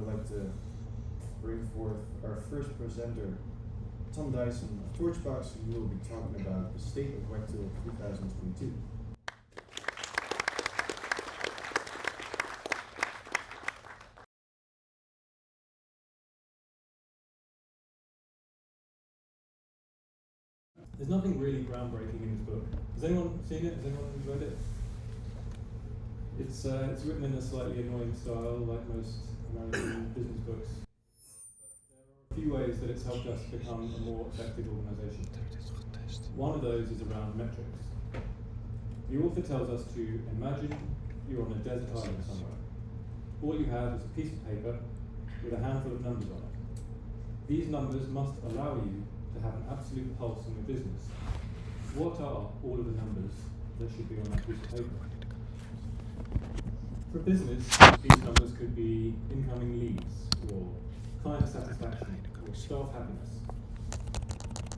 would like to bring forth our first presenter, Tom Dyson of Torchbox, who will be talking about the state of Wagtail 2022. There's nothing really groundbreaking in this book. Has anyone seen it? Has anyone read it? It's uh, it's written in a slightly annoying style, like most American business books. But there are a few ways that it's helped us become a more effective organisation. One of those is around metrics. The author tells us to imagine you're on a desert island somewhere. All you have is a piece of paper with a handful of numbers on it. These numbers must allow you to have an absolute pulse on your business. What are all of the numbers that should be on that piece of paper? For business, these numbers could be incoming leads, or client satisfaction, or staff happiness.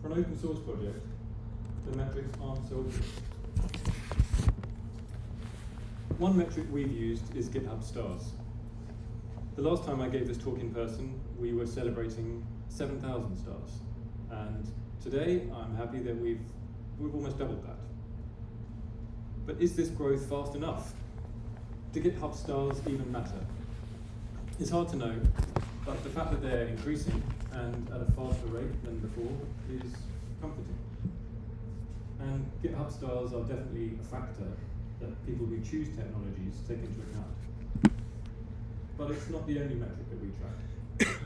For an open source project, the metrics aren't so obvious. One metric we've used is GitHub stars. The last time I gave this talk in person, we were celebrating 7,000 stars. And today, I'm happy that we've, we've almost doubled that. But is this growth fast enough? Do GitHub stars even matter? It's hard to know, but the fact that they're increasing and at a faster rate than before is comforting. And GitHub stars are definitely a factor that people who choose technologies take into account. But it's not the only metric that we track.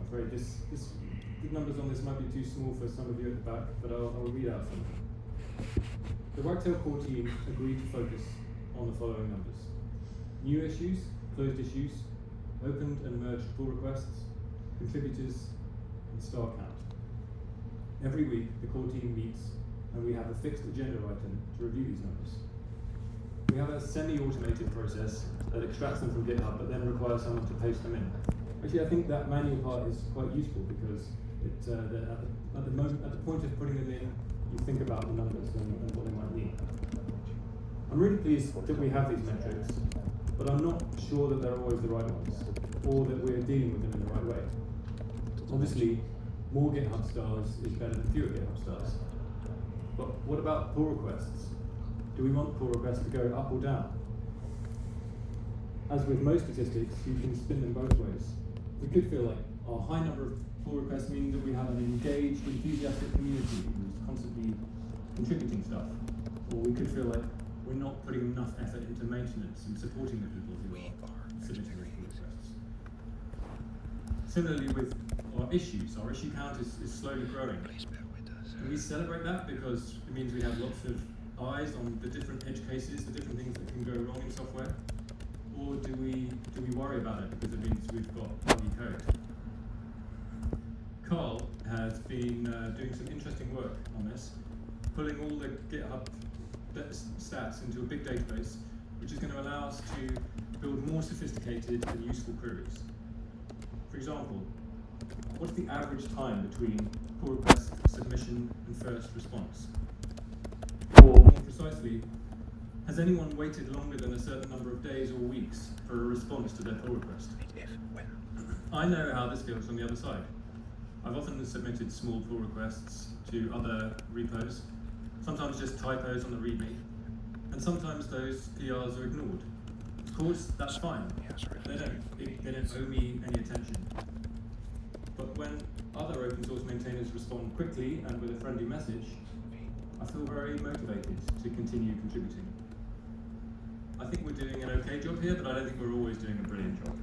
I'm afraid this, this, the numbers on this might be too small for some of you at the back, but I'll, I'll read out some. The Wagtail core team agreed to focus on the following numbers. New issues, closed issues, opened and merged pull requests, contributors, and star count. Every week, the core team meets and we have a fixed agenda item to review these numbers. We have a semi-automated process that extracts them from GitHub but then requires someone to paste them in. Actually, I think that manual part is quite useful because it, uh, the, at, the, at, the moment, at the point of putting them in, you think about the numbers and, and what they might mean. I'm really pleased that we have these metrics, but I'm not sure that they're always the right ones, or that we're dealing with them in the right way. Obviously, more GitHub stars is better than fewer GitHub stars. But what about pull requests? Do we want pull requests to go up or down? As with most statistics, you can spin them both ways. We could feel like oh, our high number of pull requests mean that we have an engaged, enthusiastic community constantly contributing stuff. Or we could feel like we're not putting enough effort into maintenance and supporting the people who are submitting requests. Similarly with our issues, our issue count is, is slowly growing. Do we celebrate that because it means we have lots of eyes on the different edge cases, the different things that can go wrong in software? Or do we do we worry about it because it means we've got buggy code? Carl has been uh, doing some interesting work on this, pulling all the GitHub stats into a big database, which is going to allow us to build more sophisticated and useful queries. For example, what's the average time between pull request submission and first response? Or more precisely, has anyone waited longer than a certain number of days or weeks for a response to their pull request? I know how this feels on the other side. I've often submitted small pull requests to other repos, sometimes just typos on the README, and sometimes those PRs are ignored. Of course, that's fine. They don't, they, don't owe me any attention. But when other open source maintainers respond quickly and with a friendly message, I feel very motivated to continue contributing. I think we're doing an okay job here, but I don't think we're always doing a brilliant job.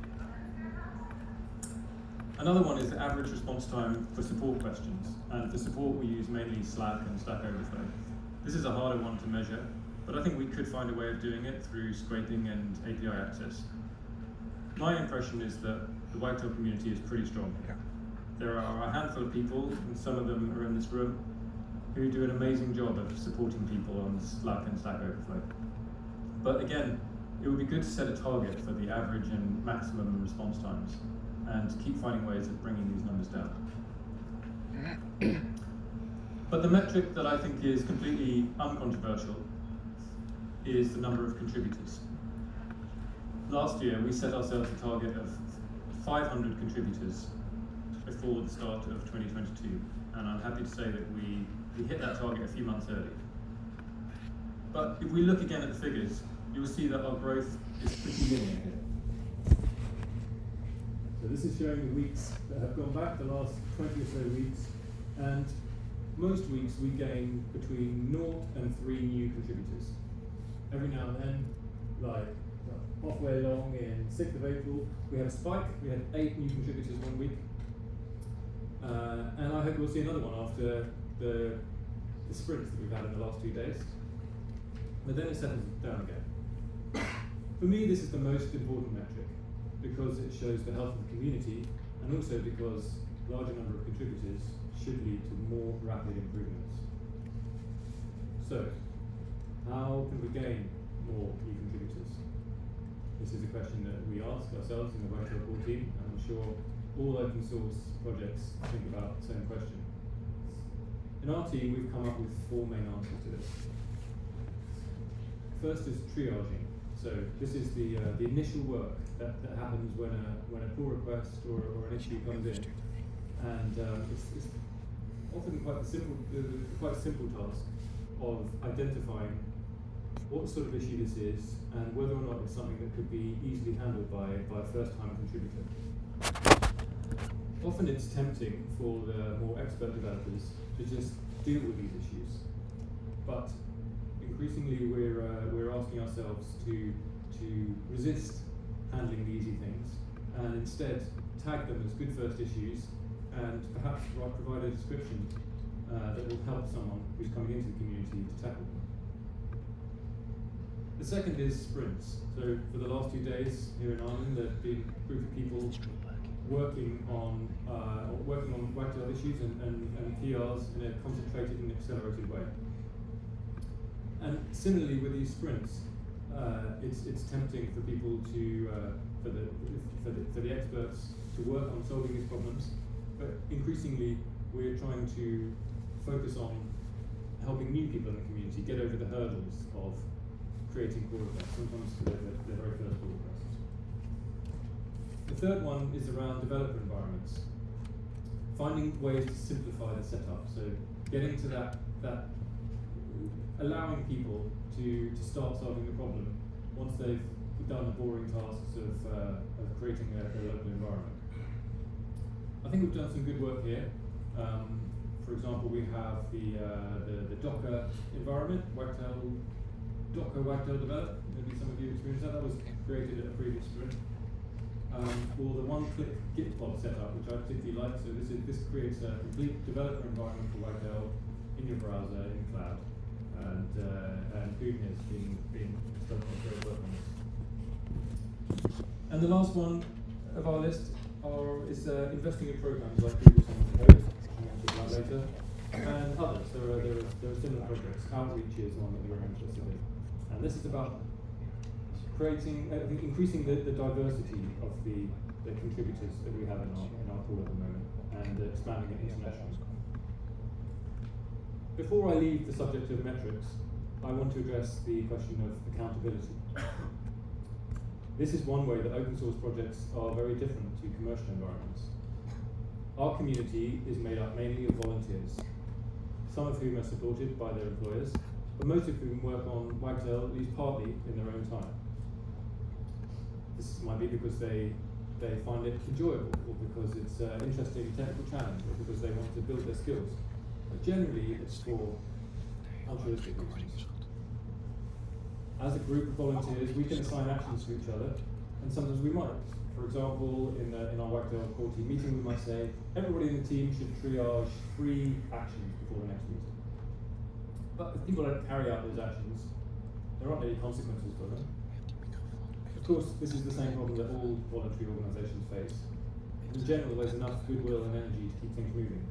Another one is the average response time for support questions. And for support, we use mainly Slack and Stack Overflow. This is a harder one to measure, but I think we could find a way of doing it through scraping and API access. My impression is that the Wagtail community is pretty strong. There are a handful of people, and some of them are in this room, who do an amazing job of supporting people on Slack and Stack Overflow. But again, it would be good to set a target for the average and maximum response times and keep finding ways of bringing these numbers down. but the metric that I think is completely uncontroversial is the number of contributors. last year we set ourselves a target of 500 contributors before the start of 2022, and I'm happy to say that we, we hit that target a few months early. But if we look again at the figures, you'll see that our growth is pretty linear here. So this is showing the weeks that have gone back, the last 20 or so weeks, and most weeks we gain between 0 and 3 new contributors. Every now and then, like halfway along in 6th of April, we had a spike, we had 8 new contributors one week. Uh, and I hope we'll see another one after the, the sprints that we've had in the last two days. But then it settles down again. For me, this is the most important metric because it shows the health of the community and also because a larger number of contributors should lead to more rapid improvements. So, how can we gain more new contributors? This is a question that we ask ourselves in the White Report team, and I'm sure all open source projects think about the same question. In our team, we've come up with four main answers to this. First is triaging. So this is the uh, the initial work that, that happens when a when a pull request or, or an issue comes in, and um, it's, it's often quite a simple uh, quite a simple task of identifying what sort of issue this is and whether or not it's something that could be easily handled by by a first time contributor. Often it's tempting for the more expert developers to just deal with these issues, but increasingly we're, uh, we're asking ourselves to, to resist handling the easy things and instead tag them as good first issues and perhaps provide a description uh, that will help someone who's coming into the community to tackle them. The second is sprints. So for the last two days here in Ireland, there have been a group of people working on uh, working on Wagtail issues and, and, and PRs in a concentrated and accelerated way. And similarly with these sprints, uh, it's, it's tempting for people to, uh, for, the, for, the, for the experts to work on solving these problems, but increasingly we're trying to focus on helping new people in the community get over the hurdles of creating pull requests, sometimes their, their very first pull requests. The third one is around developer environments. Finding ways to simplify the setup, so getting to that, that allowing people to, to start solving the problem once they've done the boring tasks of, uh, of creating their, their local environment. I think we've done some good work here. Um, for example, we have the, uh, the, the, Docker environment, Wagtail, Docker Wagtail Develop. Maybe some of you experienced that. That was created at a previous sprint. Um, or the one-click Gitpod setup, which I particularly like. So this is this creates a complete developer environment for Wagtail in your browser in cloud and uh, and being stuck on great work this. And the last one of our list are is uh, investing in programs like Google Code, I'll talk later, and others. There are there are, there are similar projects. Outreachy is one that we're interested in, and this is about creating uh, increasing the, the diversity of the the contributors that we have in our in our pool at the moment and uh, expanding it internationally. Before I leave the subject of metrics, I want to address the question of accountability. This is one way that open source projects are very different to commercial environments. Our community is made up mainly of volunteers, some of whom are supported by their employers, but most of whom work on Wagtail at least partly in their own time. This might be because they they find it enjoyable, or because it's an interesting technical challenge, or because they want to build their skills. But generally, it's for altruistic reasons. As a group of volunteers, we can assign actions to each other, and sometimes we might. For example, in, the, in our Wagtail core team meeting, we might say, everybody in the team should triage three actions before the next meeting. But if people don't carry out those actions, there aren't any consequences for them. Of course, this is the same problem that all voluntary organisations face. In general, there's enough goodwill and energy to keep things moving.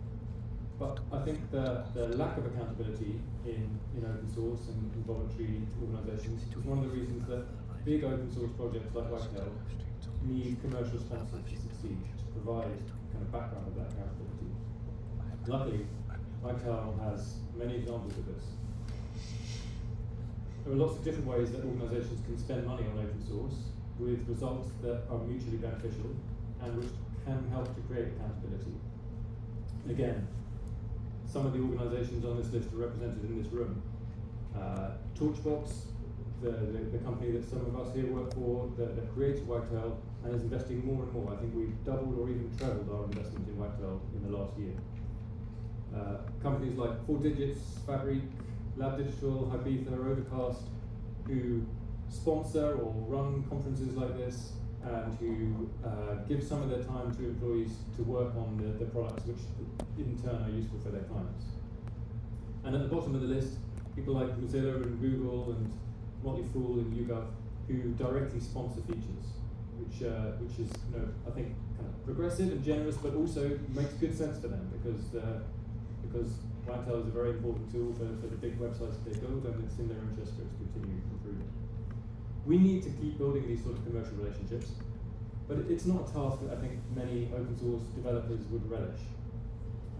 But I think the, the lack of accountability in, in open source and in voluntary organisations is one of the reasons that big open source projects like Wagtail need commercial sponsors to succeed, to provide kind of background of that accountability. Luckily, Wagtail has many examples of this. There are lots of different ways that organisations can spend money on open source. with results that are mutually beneficial and which can help to create accountability. Again, some of the organisations on this list are represented in this room. Uh, Torchbox, the, the, the, company that some of us here work for, that, that created Wagtail and is investing more and more. I think we've doubled or even trebled our investment in Wagtail in the last year. Uh, companies like 4Digits, Fabric, Lab Digital, Ibiza, Overcast, who sponsor or run conferences like this and who uh, give some of their time to employees to work on the, the products which in turn are useful for their clients. And at the bottom of the list, people like Mozilla and Google and Motley Fool and YouGov who directly sponsor features, which uh, which is you know I think kind of progressive and generous, but also makes good sense for them because uh, because Wagtail is a very important tool for, for the big websites they build, and it's in their interest to continue improving. We need to keep building these sort of commercial relationships, but it's not a task that I think many open source developers would relish.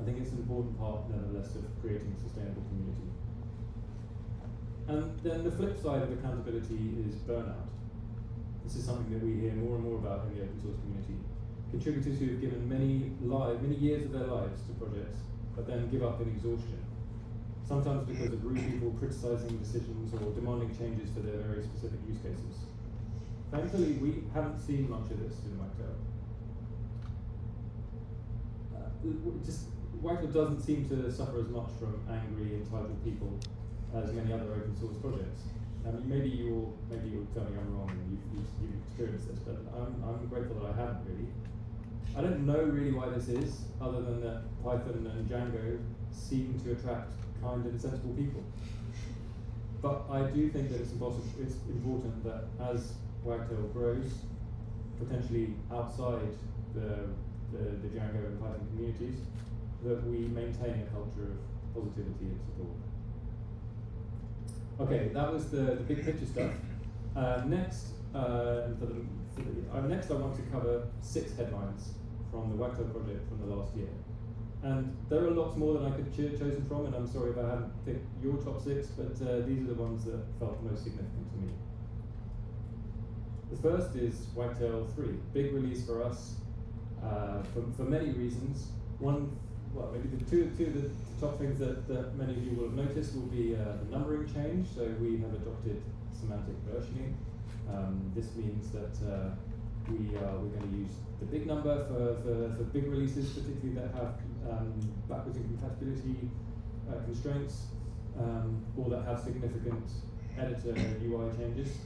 I think it's an important part, nonetheless, of creating a sustainable community. And then the flip side of accountability is burnout. This is something that we hear more and more about in the open source community. Contributors who have given many lives, many years of their lives to projects, but then give up in exhaustion. Sometimes because of rude people criticizing decisions or demanding changes for their very specific use cases. Thankfully, we haven't seen much of this in Wagtail. Uh, just Wagtail doesn't seem to suffer as much from angry, entitled people as many other open source projects. I mean, maybe you'll maybe you'll tell me I'm wrong and you've, you've, you've experienced this, but I'm, I'm grateful that I haven't really. I don't know really why this is, other than that Python and Django seem to attract kind and sensible people. But I do think that it's, it's important that as Wagtail grows, potentially outside the, the, the Django and Python communities, that we maintain a culture of positivity and support. Okay, that was the, the big picture stuff. Uh, next, uh, for the, for the, uh, next I want to cover six headlines from the Wagtail project from the last year. And there are lots more than I could have cho chosen from, and I'm sorry if I haven't picked your top six, but uh, these are the ones that felt most significant to me. The first is Wagtail 3, big release for us uh, for, for many reasons. One, well, maybe the two, two of the top things that, that many of you will have noticed will be uh, the numbering change. So we have adopted semantic versioning. Um, this means that uh, we are, we're going to use the big number for, for, for big releases, particularly that have um, backwards incompatibility uh, constraints um, or that have significant editor UI changes.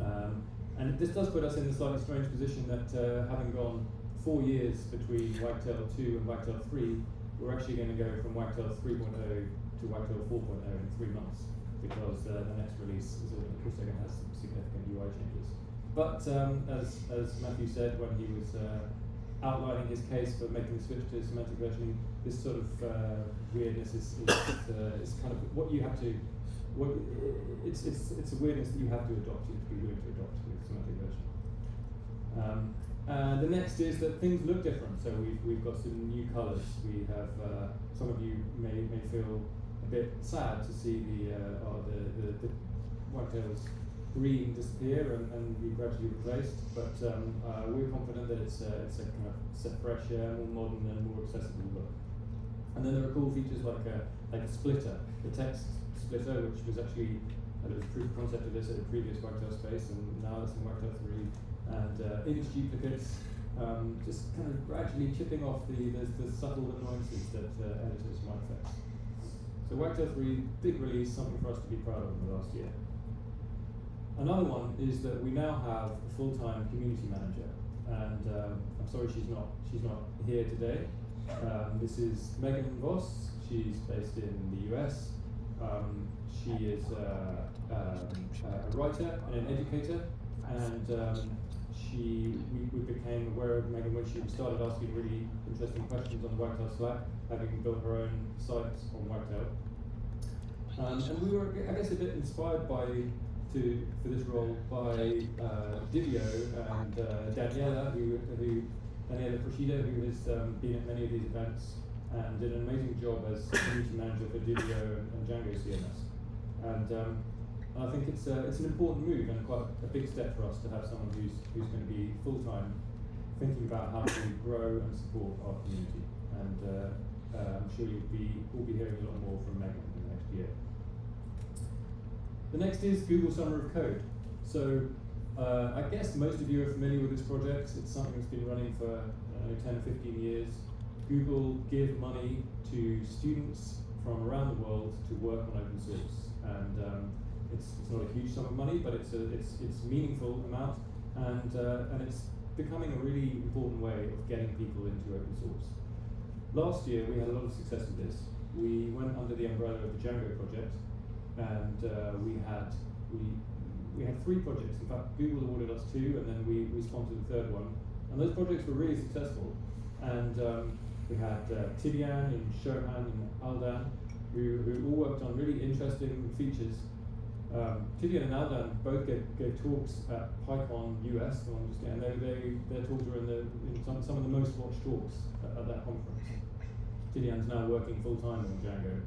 Um, and this does put us in the slightly strange position that uh, having gone four years between Wagtail 2 and Wagtail 3, we're actually going to go from Wagtail 3.0 to Wagtail 4.0 in three months because uh, the next release is also going to have some significant UI changes. But um, as, as Matthew said when he was uh, outlining his case for making the switch to semantic versioning, this sort of uh, weirdness is, is, uh, is, kind of what you have to, what, it's, it's, it's a weirdness that you have to adopt, you have to be willing to adopt with semantic versioning. Um, the next is that things look different. So we've, we've got some new colours. We have, uh, some of you may, may feel a bit sad to see the, uh, oh, the, the, the Wagtail's green disappear and, and be gradually replaced. But um, uh, we're confident that it's, uh, it's a kind of set fresher, more modern and more accessible look. And then there are cool features like a, like a splitter, the text splitter, which was actually uh, a proof of concept of this at a previous Wagtail space, and now it's in Wagtail 3 and uh, image duplicates, um, just kind of gradually chipping off the, the, the subtle annoyances that uh, editors might face. So Wagtail 3, big release, something for us to be proud of in the last year. Another one is that we now have a full-time community manager, and um, I'm sorry she's not she's not here today. Um, this is Meagan Voss. She's based in the US. Um, she is uh, um, a writer and an educator, and um, she we, we became aware of Meagan when she started asking really interesting questions on the Wagtail Slack, having built her own site on Wagtail. Um, and we were, I guess, a bit inspired by to for this role by uh, Divio and uh, Daniele, who, who Daniele Procida, who has um, been at many of these events and did an amazing job as community manager for Divio and, Django CMS. And um, I think it's a, it's an important move and quite a big step for us to have someone who's who's going to be full time thinking about how to grow and support our community. And uh, uh, I'm sure you'll be we'll be hearing a lot more from Meagan in the next year. The next is Google Summer of Code. So uh, I guess most of you are familiar with this project. It's something that's been running for uh, 10 or 15 years. Google give money to students from around the world to work on open source. And um, it's, it's not a huge sum of money, but it's a it's, it's meaningful amount, and uh, and it's becoming a really important way of getting people into open source. Last year we had a lot of success with this. We went under the umbrella of the Django project, and uh, we had we we had three projects. In fact, Google awarded us two, and then we, we sponsored the third one. And those projects were really successful. And um, we had uh, Tidiane and Shohan and Aldan, who, who all worked on really interesting features. Um, Tidiane and Aldan both gave, gave talks at PyCon US, and they, they, their talks were in, the, in some, some of the most watched talks at, at that conference. Tidiane's now working full time on Django.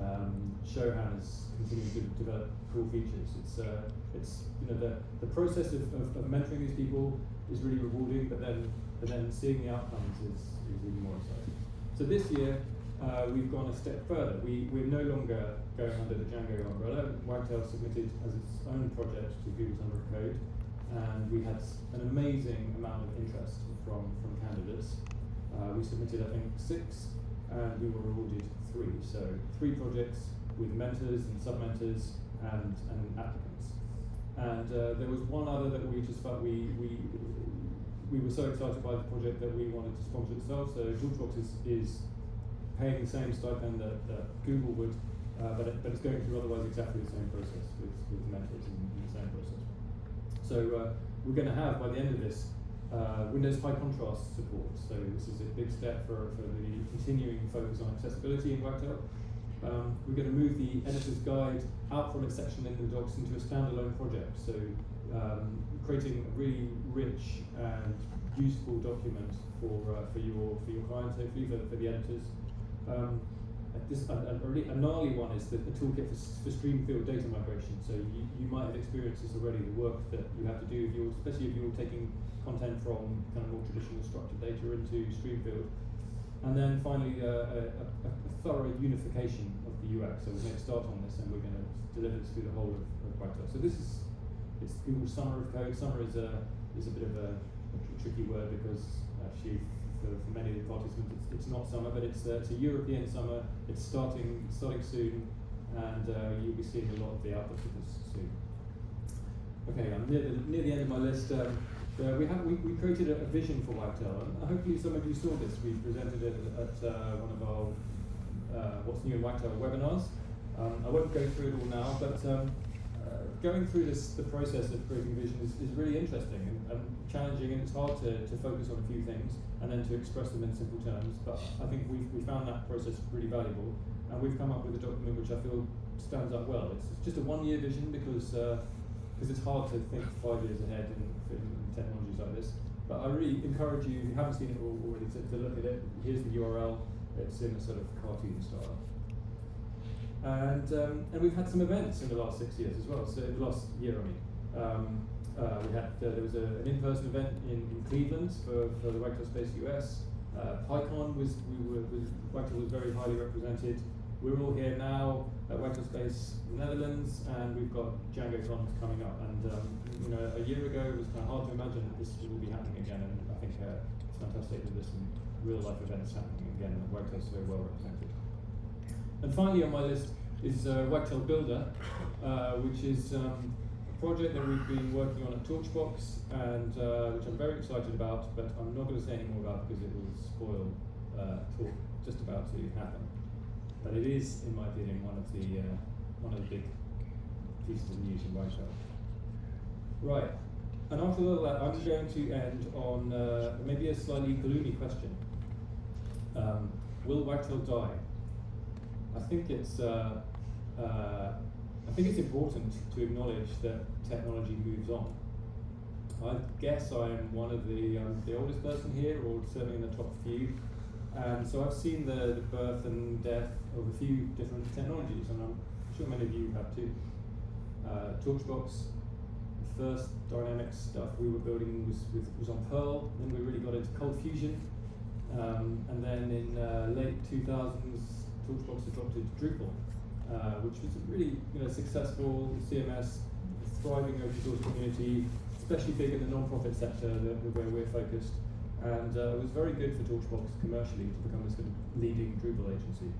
Um, Shohan is continuing to develop cool features. It's, uh, it's you know the, the process of, of, of, mentoring these people is really rewarding, but then but then seeing the outcomes is, is even more exciting. So this year uh, we've gone a step further. We we're no longer going under the Django umbrella. Wagtail submitted as its own project to Google Summer of Code, and we had an amazing amount of interest from from candidates. Uh, we submitted I think six, and we were awarded three. So three projects with mentors and sub-mentors and, and applicants. And uh, there was one other that we just felt we, we, we were so excited by the project that we wanted to sponsor itself. So Torchbox is, is paying the same stipend that, that Google would, uh, but, it, but it's going through otherwise exactly the same process with, with mentors in the same process. So uh, we're going to have, by the end of this, uh, Windows High Contrast support. So this is a big step for, for the continuing focus on accessibility in Wagtail. Um, we're going to move the editor's guide out from its section in the docs into a standalone project. So um, creating a really rich and useful document for uh, for your for your clients, hopefully for, for the editors. Um, this, a, a, a, gnarly one is the, the toolkit for, for Streamfield data migration. So you, you might have experienced this already, the work that you have to do, if you're, especially if you're taking content from kind of more traditional structured data into Streamfield. And then finally, uh, a, a, a, thorough unification of the UX. So we're going to start on this and we're going to deliver this through the whole of, of. So this is it's Google Summer of Code. Summer is a, is a bit of a, a tricky word because actually for, for many of the participants it's, it's not summer, but it's, uh, it's a European summer. It's starting, starting soon and uh, you'll be seeing a lot of the outputs of this soon. Okay, I'm near the, near the end of my list. Um, uh, we, have, we, we created a, a, vision for Wagtail, and hopefully some of you saw this. We presented it at uh, one of our uh, What's New in Wagtail webinars. Um, I won't go through it all now, but um, uh, going through this, the process of creating vision is, is really interesting and, and, challenging, and it's hard to, to focus on a few things and then to express them in simple terms. But I think we've, we found that process really valuable, and we've come up with a document which I feel stands up well. It's, it's just a one-year vision because because it's hard to think five years ahead in, in technologies like this. But I really encourage you, if you haven't seen it already, to, to look at it. Here's the URL. It's in a sort of cartoon style. And, um, and we've had some events in the last six years as well, so in the last year, I mean. Um, uh, we had, uh, there was a, an in-person event in, in Cleveland for, for the Wagtail Space US. Uh, PyCon was, we were, was, Wagtail was very highly represented. We're all here now at Space Netherlands, and we've got DjangoCon coming up. And um, you know, a year ago it was kind of hard to imagine that this will be happening again, and I think uh, it's fantastic that there's some real life events happening again, and Wagtail's very well represented. And finally on my list is uh, Wagtail Builder, uh, which is um, a project that we've been working on at Torchbox, and uh, which I'm very excited about, but I'm not going to say any more about because it will spoil uh, talk just about to happen. But it is, in my opinion, one of the uh, one of the big pieces of news in Wagtail. Right. And after all that, I'm going to end on uh, maybe a slightly gloomy question. Um, will Wagtail die? I think it's uh, uh, I think it's important to acknowledge that technology moves on. I guess I am one of the um, the oldest person here, or certainly in the top few. And so I've seen the, the birth and death of a few different technologies, and I'm sure many of you have too. uh, Torchbox. The first dynamic stuff we were building was, with, was on Perl, then we really got into Cold Fusion. Um, and then in uh, late 2000s, Torchbox adopted Drupal, uh, which was a really you know, successful CMS, thriving open source community, especially big in the non-profit sector the where we're focused. And uh, it was very good for Torchbox commercially to become this sort of leading Drupal agency.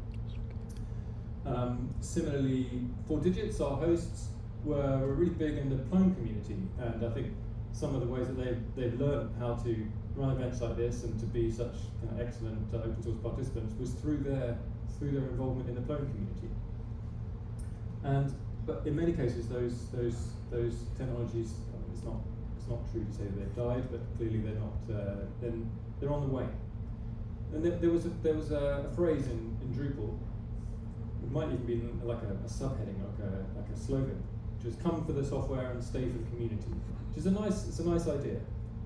Um, similarly, Four Digits, our hosts, were, really big in the Plone community, and I think some of the ways that they've, they've learned how to run events like this and to be such kind of excellent uh, open source participants was through their, through their involvement in the Plone community. And but in many cases, those those those technologies, it's not it's not true to say that they've died, but clearly they're not. Uh, then they're on the way. And there, there was a, there was a, a phrase in, in Drupal. It might even be like a, a subheading, like a like a slogan, which is "Come for the software and stay for the community," which is a nice it's a nice idea,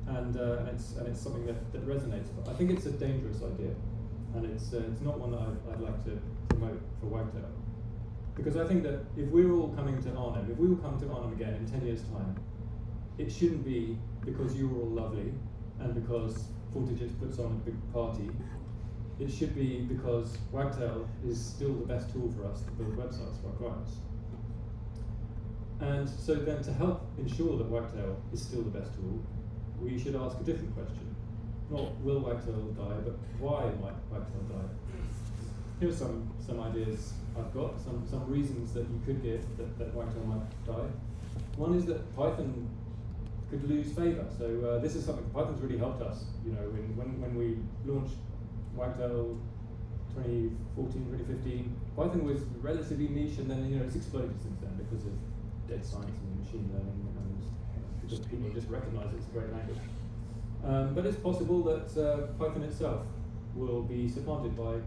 and uh, and it's and it's something that, that resonates. But I think it's a dangerous idea, and it's uh, it's not one that I'd, I'd like to promote for Wagtail. Because I think that if we're all coming to Arnhem, if we all come to Arnhem again in 10 years' time, it shouldn't be because you're all lovely and because Four Digits puts on a big party. It should be because Wagtail is still the best tool for us to build websites for our clients. And so then to help ensure that Wagtail is still the best tool, we should ask a different question. Not will Wagtail die, but why might Wagtail die? Here are some, some ideas I've got, some, some reasons that you could give that, that Wagtail might die. One is that Python could lose favour. So uh, this is something Python's really helped us. You know, when, when, when we launched Wagtail 2014, 2015, Python was relatively niche, and then you know it's exploded since then because of data science and machine learning, and because people just recognise it's a great language. Um, but it's possible that uh, Python itself will be supplanted by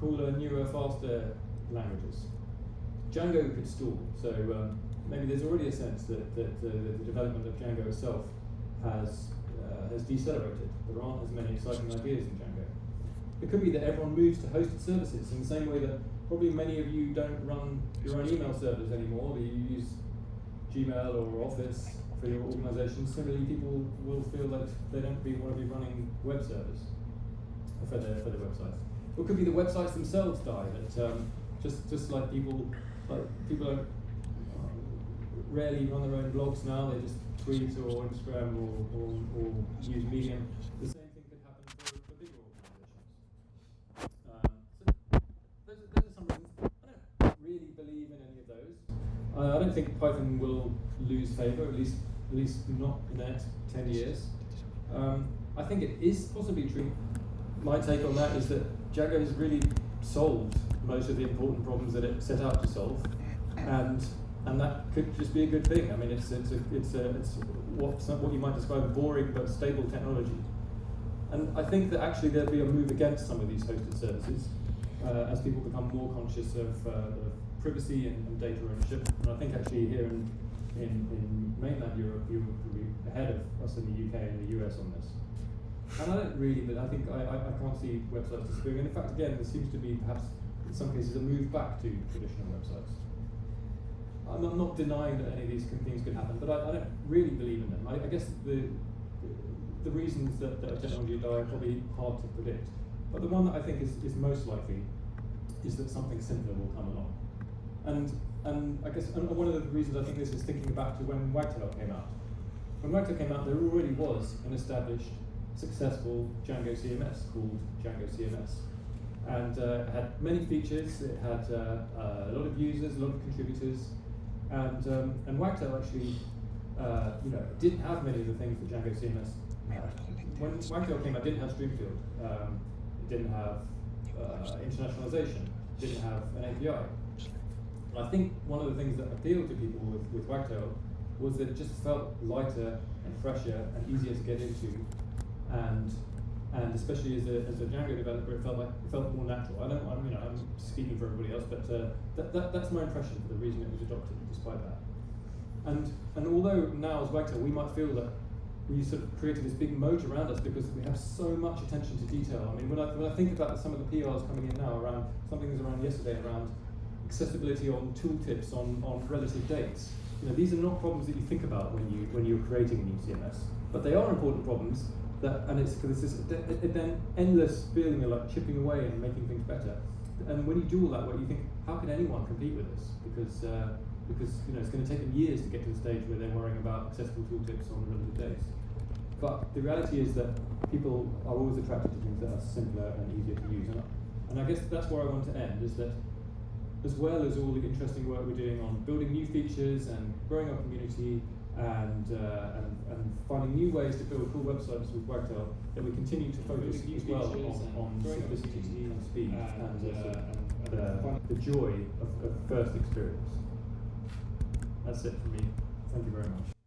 cooler, newer, faster languages. Django could stall, so um, maybe there's already a sense that, that uh, the development of Django itself has, uh, has decelerated. There aren't as many exciting ideas in Django. It could be that everyone moves to hosted services in the same way that probably many of you don't run your own email servers anymore, that you use Gmail or Office for your organization. Similarly, people will feel that they don't be, want to be running web servers for their, for their websites. Or it could be the websites themselves die, that um, just just like people like people don't rarely run their own blogs now. They just tweet or Instagram or, or, or use Medium. The same thing could happen for, for bigger organizations. Um, so those, are, those are some reasons. I don't really believe in any of those. Uh, I don't think Python will lose favour, at least at least not in the next ten years. Um, I think it is possibly true. My take on that is that Django has really solved most of the important problems that it set out to solve, and and that could just be a good thing. I mean, it's it's a, it's a, it's what some, what you might describe as boring but stable technology, and I think that actually there'll be a move against some of these hosted services uh, as people become more conscious of, uh, privacy and, and, data ownership. And I think actually here in in, in mainland Europe, you're probably ahead of us in the UK and the US on this. And I don't really, but I think I, I, I can't see websites disappearing. And in fact, again, there seems to be perhaps in some cases a move back to traditional websites. I'm not, denying that any of these things could happen, but I, I don't really believe in them. I, I guess the, the reasons that, that technology will die are probably hard to predict. But the one that I think is, is most likely is that something simpler will come along. And, and I guess and one of the reasons I think this is thinking back to when Wagtail came out. When Wagtail came out, there already was an established, successful Django CMS called Django CMS and uh, it had many features. It had uh, uh, a lot of users, a lot of contributors, and um, and Wagtail actually, uh, you know, didn't have many of the things that Django CMS had. When Wagtail came out, didn't have Streamfield, um, it didn't have uh, internationalization, it didn't have an API. And I think one of the things that appealed to people with, with Wagtail was that it just felt lighter and fresher and easier to get into, and and especially as a, as a Django developer, it felt like it felt more natural. I don't, I'm, you know, I'm speaking for everybody else, but uh, that, that, that's my impression for the reason it was adopted, despite that. And and although now as Wagtail, we might feel that we sort of created this big moat around us because we have so much attention to detail. I mean, when I when I think about some of the PRs coming in now around something that was around yesterday around accessibility on tooltips on on relative dates. you know, these are not problems that you think about when you when you're creating a new CMS, but they are important problems. That and it's because it's this then endless feeling of like chipping away and making things better. And when you do all that work, you think, how can anyone compete with this? Because uh, because you know it's going to take them years to get to the stage where they're worrying about accessible tooltips on relative days. But the reality is that people are always attracted to things that are simpler and easier to use. And, and I guess that's where I want to end, is that as well as all the interesting work we're doing on building new features and growing our community and, uh, and, and finding new ways to build cool websites with Wagtail, that we continue to focus as well on, on simplicity and speed and, and, uh, uh, and- the, the joy of, of first experience. That's it for me. Thank you very much.